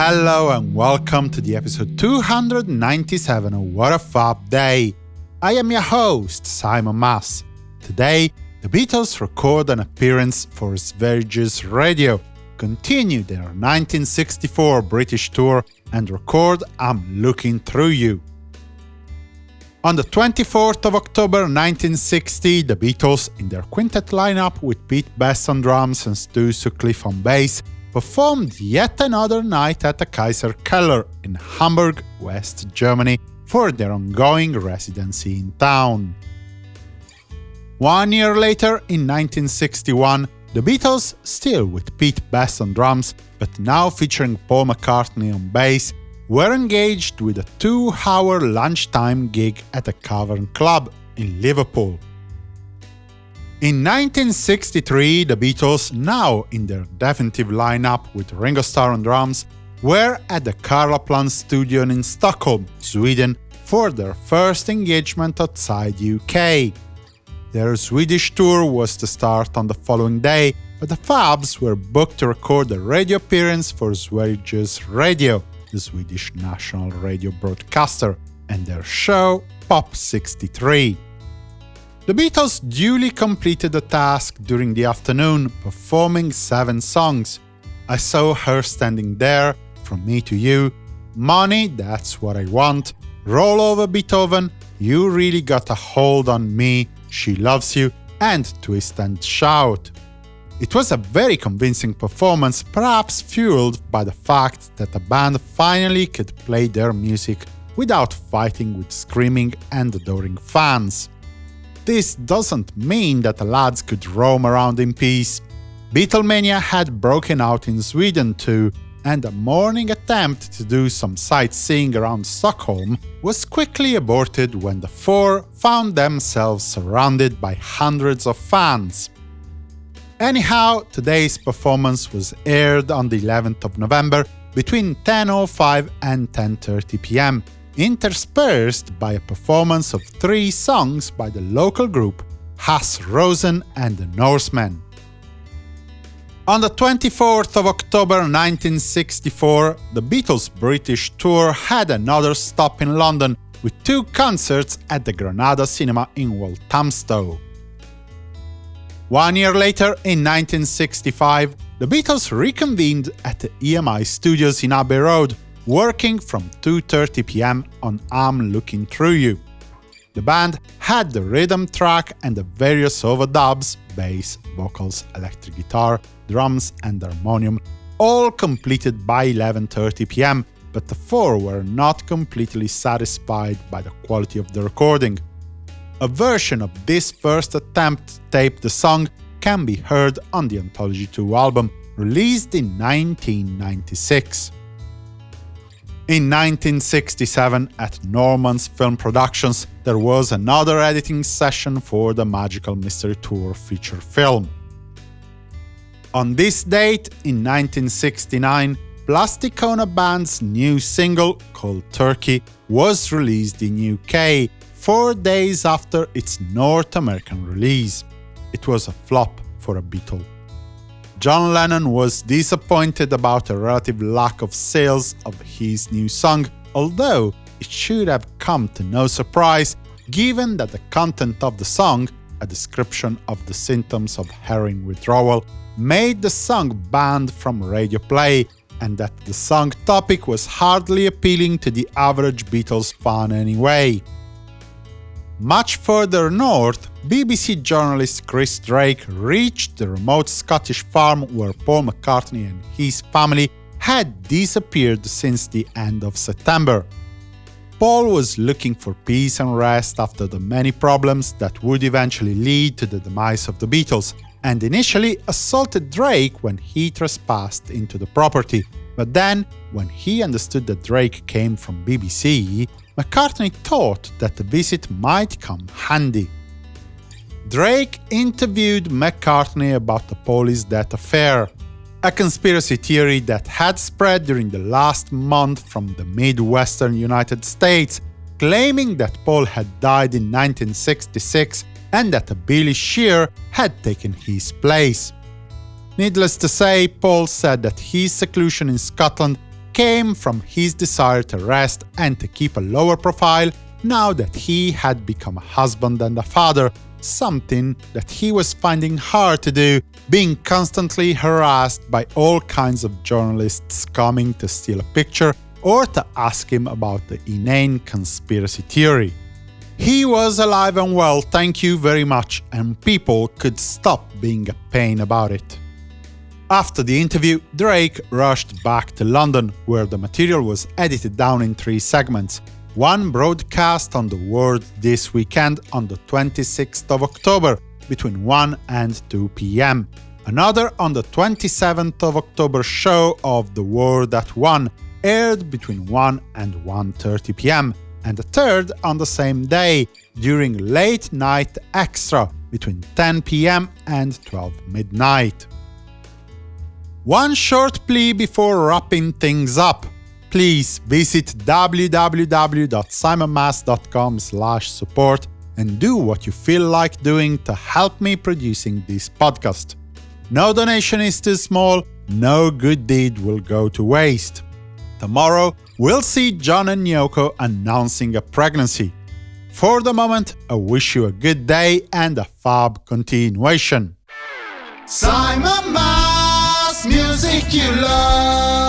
hello and welcome to the episode 297 of What a Fab Day. I am your host, Simon Mas. Today, the Beatles record an appearance for Sveriges Radio, continue their 1964 British tour, and record I'm Looking Through You. On the 24th of October 1960, the Beatles, in their quintet lineup with Pete Best on drums and Stu Sutcliffe on bass, performed yet another night at the Kaiser Keller in Hamburg, West Germany, for their ongoing residency in town. One year later, in 1961, the Beatles, still with Pete Best on drums, but now featuring Paul McCartney on bass, were engaged with a two-hour lunchtime gig at a Cavern Club in Liverpool. In 1963, the Beatles, now in their definitive lineup with Ringo Starr on drums, were at the Karlaplan studio in Stockholm, Sweden, for their first engagement outside UK. Their Swedish tour was to start on the following day, but the Fabs were booked to record a radio appearance for Sveriges Radio, the Swedish national radio broadcaster, and their show Pop 63. The Beatles duly completed the task during the afternoon, performing seven songs. I saw her standing there, From Me to You, Money, That's What I Want, Roll Over Beethoven, You Really Got a Hold on Me, She Loves You, and Twist and Shout. It was a very convincing performance, perhaps fueled by the fact that the band finally could play their music without fighting with screaming and adoring fans. This doesn't mean that the lads could roam around in peace. Beatlemania had broken out in Sweden too, and a morning attempt to do some sightseeing around Stockholm was quickly aborted when the four found themselves surrounded by hundreds of fans. Anyhow, today's performance was aired on the 11th of November between 10.05 and 10.30 pm, interspersed by a performance of three songs by the local group Hasse Rosen and the Norsemen. On the 24th of October 1964, the Beatles' British tour had another stop in London, with two concerts at the Granada Cinema in Walthamstow. One year later, in 1965, the Beatles reconvened at the EMI studios in Abbey Road, working from 2.30 pm on I'm Looking Through You. The band had the rhythm track and the various overdubs bass, vocals, electric guitar, drums and harmonium all completed by 11.30 pm, but the four were not completely satisfied by the quality of the recording. A version of this first attempt to tape the song can be heard on the Anthology 2 album, released in 1996. In 1967, at Norman's Film Productions, there was another editing session for the Magical Mystery Tour feature film. On this date, in 1969, Plastic Ono Band's new single, called Turkey, was released in UK, four days after its North American release. It was a flop for a Beatle. John Lennon was disappointed about a relative lack of sales of his new song, although it should have come to no surprise given that the content of the song, a description of the symptoms of heroin withdrawal, made the song banned from radio play, and that the song topic was hardly appealing to the average Beatles fan anyway. Much further north, BBC journalist Chris Drake reached the remote Scottish farm where Paul McCartney and his family had disappeared since the end of September. Paul was looking for peace and rest after the many problems that would eventually lead to the demise of the Beatles, and initially assaulted Drake when he trespassed into the property. But then, when he understood that Drake came from BBC, McCartney thought that the visit might come handy. Drake interviewed McCartney about the Paul's death affair, a conspiracy theory that had spread during the last month from the Midwestern United States, claiming that Paul had died in 1966 and that Billy Shear had taken his place. Needless to say, Paul said that his seclusion in Scotland came from his desire to rest and to keep a lower profile now that he had become a husband and a father, something that he was finding hard to do, being constantly harassed by all kinds of journalists coming to steal a picture or to ask him about the inane conspiracy theory. He was alive and well, thank you very much, and people could stop being a pain about it. After the interview, Drake rushed back to London, where the material was edited down in three segments. One broadcast on the World this weekend on the 26th of October, between 1 and 2 pm. Another on the 27th of October show of The World at 1, aired between 1 and 1.30 pm and a third on the same day, during Late Night Extra between 10 pm and 12 midnight. One short plea before wrapping things up. Please visit www.simonmas.com support and do what you feel like doing to help me producing this podcast. No donation is too small, no good deed will go to waste. Tomorrow, we'll see John and Yoko announcing a pregnancy. For the moment, I wish you a good day and a fab continuation. Simon music you love.